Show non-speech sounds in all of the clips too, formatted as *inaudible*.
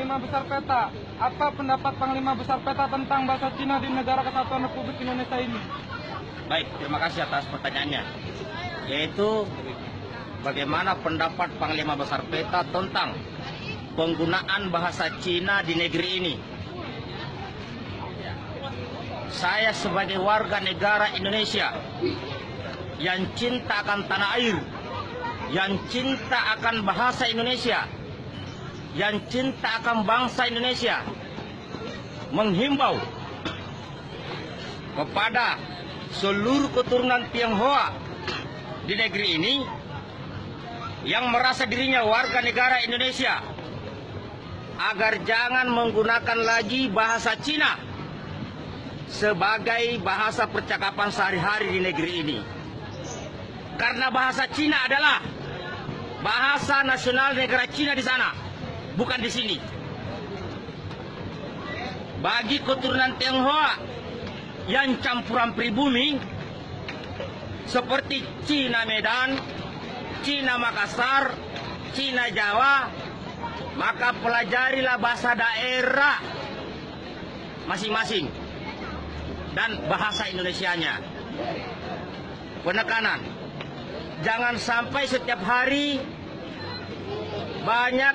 Panglima Besar Peta, apa pendapat Panglima Besar Peta tentang bahasa Cina di negara kesatuan Republik Indonesia ini? Baik, terima kasih atas pertanyaannya. Yaitu bagaimana pendapat Panglima Besar Peta tentang penggunaan bahasa Cina di negeri ini. Saya sebagai warga negara Indonesia yang cinta akan tanah air, yang cinta akan bahasa Indonesia, yang cinta akan bangsa Indonesia, menghimbau kepada seluruh keturunan Tionghoa di negeri ini yang merasa dirinya warga negara Indonesia agar jangan menggunakan lagi bahasa Cina sebagai bahasa percakapan sehari-hari di negeri ini. Karena bahasa Cina adalah bahasa nasional negara Cina di sana, bukan di sini. Bagi keturunan Tionghoa yang campuran pribumi seperti Cina Medan, Cina Makassar, Cina Jawa, maka pelajarilah bahasa daerah masing-masing dan bahasa Indonesianya. Penekanan, jangan sampai setiap hari banyak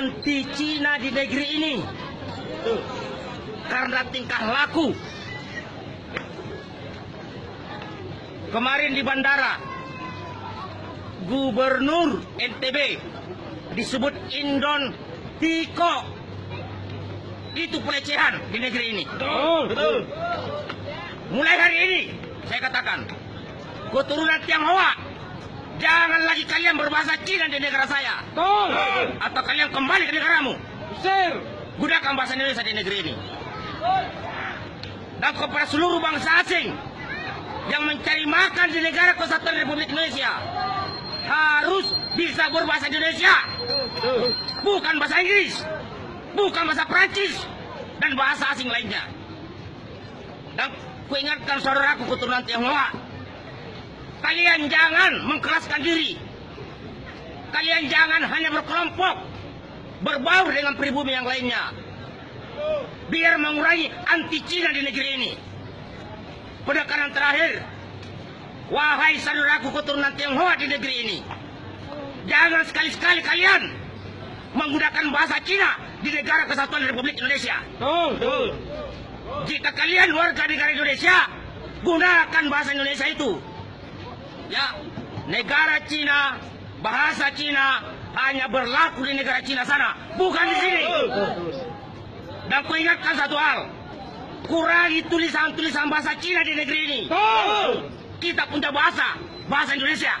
anti Cina di negeri ini karena tingkah laku. Kemarin di bandara, Gubernur NTB disebut Indon Tiko. Itu pelecehan di negeri ini. Betul. Mulai hari ini, saya katakan, keturunan Tionghoa, jangan lagi kalian berbahasa Cina di negara saya. Betul. Atau kalian kembali ke negaramu. Usir. Gunakan bahasa Indonesia di negeri ini. Dan kepada seluruh bangsa asing yang mencari makan di negara kesatuan Republik Indonesia harus bisa berbahasa Indonesia, bukan bahasa Inggris, bukan bahasa Prancis dan bahasa asing lainnya. Dan kuingatkan saudaraku keturunan Tionghoa, kalian jangan mengkeraskan diri. Kalian jangan hanya berkelompok, berbaur dengan pribumi yang lainnya. Biar mengurangi anti Cina di negeri ini. Penekanan terakhir, wahai saudaraku keturunan Tionghoa di negeri ini, jangan sekali-sekali kalian menggunakan bahasa Cina di negara kesatuan Republik Indonesia. Betul. Jika kalian warga negara Indonesia, gunakan bahasa Indonesia itu. Ya, negara Cina, bahasa Cina hanya berlaku di negara Cina sana, bukan di sini. Dan kuingatkan satu hal, kurangi tulisan-tulisan bahasa Cina di negeri ini. Kita punya bahasa, bahasa Indonesia.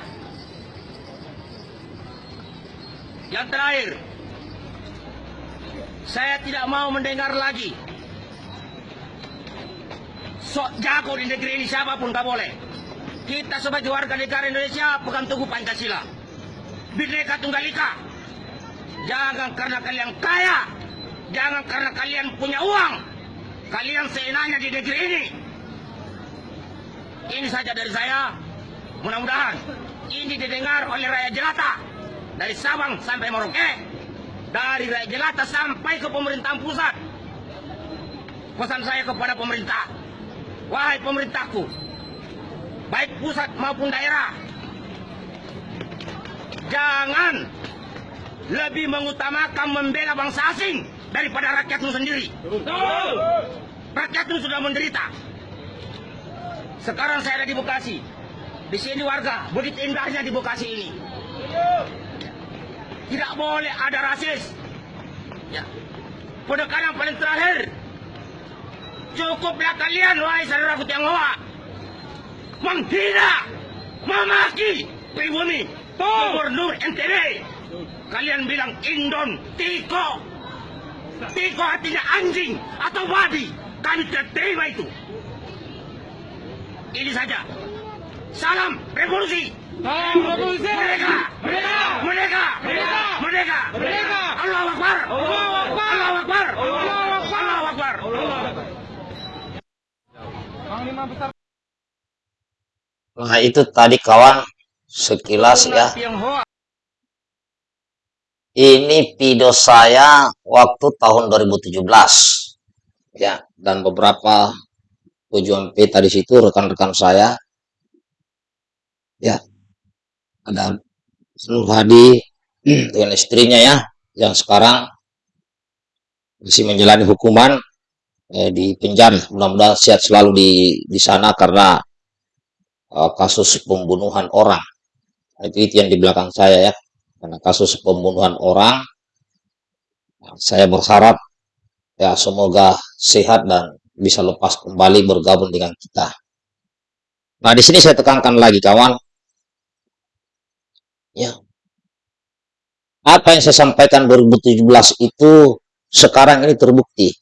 Yang terakhir, saya tidak mau mendengar lagi sok jago di negeri ini siapa pun gak boleh. Kita sebagai warga negara Indonesia pegang teguh Pancasila. Bhinneka Tunggal Ika. Jangan karena kalian kaya, jangan karena kalian punya uang, kalian seenaknya di negeri ini. Ini saja dari saya. Mudah-mudahan ini didengar oleh rakyat jelata dari Sabang sampai Merauke, dari rakyat jelata sampai ke pemerintahan pusat. Pesan saya kepada pemerintah, wahai pemerintahku, baik pusat maupun daerah, jangan lebih mengutamakan membela bangsa asing daripada rakyatmu sendiri. Rakyatmu sudah menderita. Sekarang saya ada di Bekasi. Di sini warga, begitu indahnya di Bekasi ini. Tidak boleh ada rasis. Ya. Penekanan paling terakhir. Cukuplah kalian, wahai saudaraku Tionghoa. Menghina, memaki pribumi. Gubernur NTB. Kalian bilang Indon, Tiko. Tiko artinya anjing atau babi. Kami terima itu. Ini saja. Salam revolusi. Salam revolusi. Merdeka. Merdeka. Merdeka. Merdeka. Merdeka. Merdeka. Allahu Akbar. Allahu Akbar. Allahu Akbar. Allahu Akbar. Allahu Akbar. Panglima Besar Nah itu tadi kawan sekilas ya. Ini video saya waktu tahun 2017. Ya, dan beberapa tujuan peta di situ rekan-rekan saya. Ya. Ada Nur Hadi *clears throat* dengan istrinya ya yang sekarang masih menjalani hukuman eh, di penjara. Mudah-mudahan sehat selalu di di sana karena eh, kasus pembunuhan orang. Itu, itu yang di belakang saya ya karena kasus pembunuhan orang saya berharap ya semoga sehat dan bisa lepas kembali bergabung dengan kita. Nah, di sini saya tekankan lagi kawan. Ya. Apa yang saya sampaikan 2017 itu sekarang ini terbukti.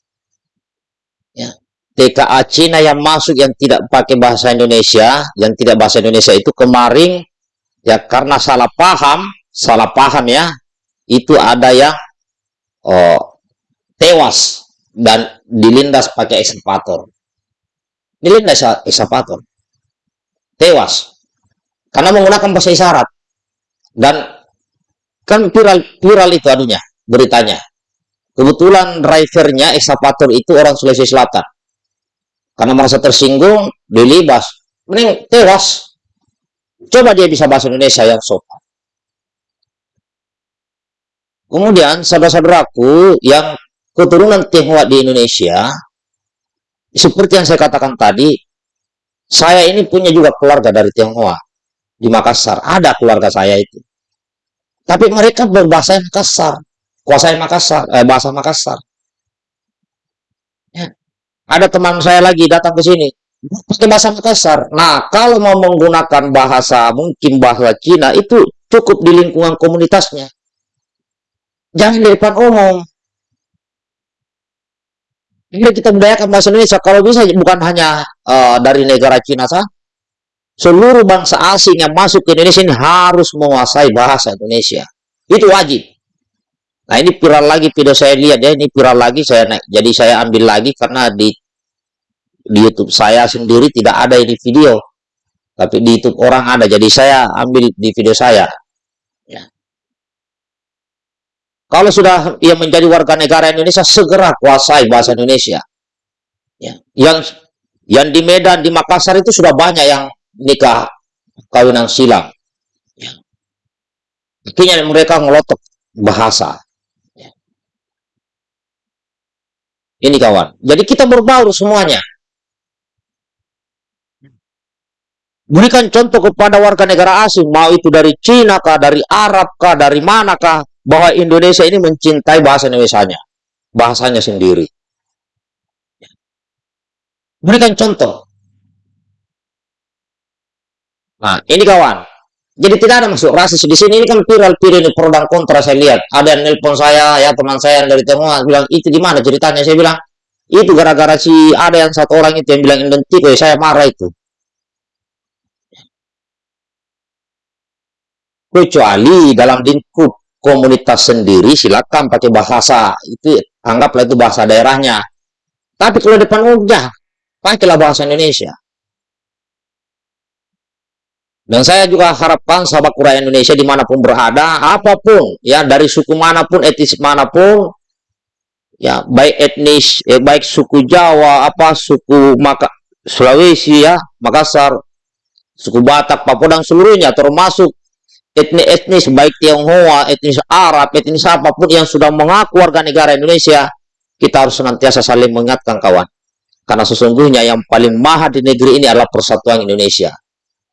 TKA Cina yang masuk yang tidak pakai bahasa Indonesia, yang tidak bahasa Indonesia itu kemarin ya karena salah paham salah paham ya, itu ada yang oh, tewas dan dilindas pakai ekskavator. Dilindas ekskavator. Tewas. Karena menggunakan bahasa isyarat. Dan kan viral viral itu adunya, beritanya. Kebetulan drivernya ekskavator itu orang Sulawesi Selatan. Karena merasa tersinggung, dilibas. Mending tewas. Coba dia bisa bahasa Indonesia yang sopan. Kemudian saudara-saudaraku yang keturunan Tionghoa di Indonesia, seperti yang saya katakan tadi, saya ini punya juga keluarga dari Tionghoa di Makassar. Ada keluarga saya itu. Tapi mereka berbahasa Makassar, kuasai Makassar, eh, bahasa Makassar. Ada teman saya lagi datang ke sini, pakai bahasa Makassar. Nah, kalau mau menggunakan bahasa mungkin bahasa Cina itu cukup di lingkungan komunitasnya Jangan di depan umum. Ini kita budayakan bahasa Indonesia. Kalau bisa bukan hanya uh, dari negara Cina saja. Seluruh bangsa asing yang masuk ke Indonesia ini harus menguasai bahasa Indonesia. Itu wajib. Nah ini viral lagi video saya lihat ya. Ini viral lagi saya naik. Jadi saya ambil lagi karena di di YouTube saya sendiri tidak ada ini video. Tapi di YouTube orang ada. Jadi saya ambil di video saya. Kalau sudah ia menjadi warga negara Indonesia, segera kuasai bahasa Indonesia. Ya. Yang yang di Medan, di Makassar itu sudah banyak yang nikah kawinan silang. Ya. Akhirnya mereka ngelotok bahasa. Ya. Ini kawan. Jadi kita berbaur semuanya. Berikan contoh kepada warga negara asing, mau itu dari Cina kah, dari Arab kah, dari manakah, bahwa Indonesia ini mencintai bahasa Indonesia-nya, bahasanya sendiri. Berikan contoh. Nah, ini kawan. Jadi tidak ada masuk rasis di sini. Ini kan viral-viral ini pro dan kontra saya lihat. Ada yang nelpon saya, ya teman saya yang dari Tionghoa bilang itu gimana ceritanya? Saya bilang itu gara-gara si ada yang satu orang itu yang bilang identik, ya saya marah itu. Kecuali dalam lingkup komunitas sendiri silakan pakai bahasa itu anggaplah itu bahasa daerahnya. Tapi kalau depan udah pakailah bahasa Indonesia. Dan saya juga harapkan sahabat kura Indonesia di mana pun berada apa pun ya dari suku mana pun etnis mana pun ya baik etnis eh, baik suku Jawa apa suku Maka Sulawesi ya Makassar suku Batak Papua dan seluruhnya termasuk etnis-etnis baik Tionghoa, etnis Arab, etnis apa pun yang sudah mengaku warga negara Indonesia, kita harus senantiasa saling mengingatkan kawan. Karena sesungguhnya yang paling mahal di negeri ini adalah persatuan Indonesia.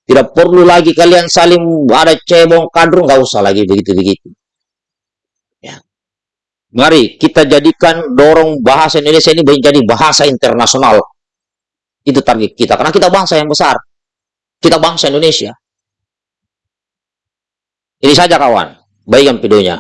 Tidak perlu lagi kalian saling ada cebong kadrung, nggak usah lagi begitu-begitu. Ya. Mari kita jadikan dorong bahasa Indonesia ini menjadi bahasa internasional. Itu target kita. Karena kita bangsa yang besar. Kita bangsa Indonesia. Ini saja kawan, baikkan videonya.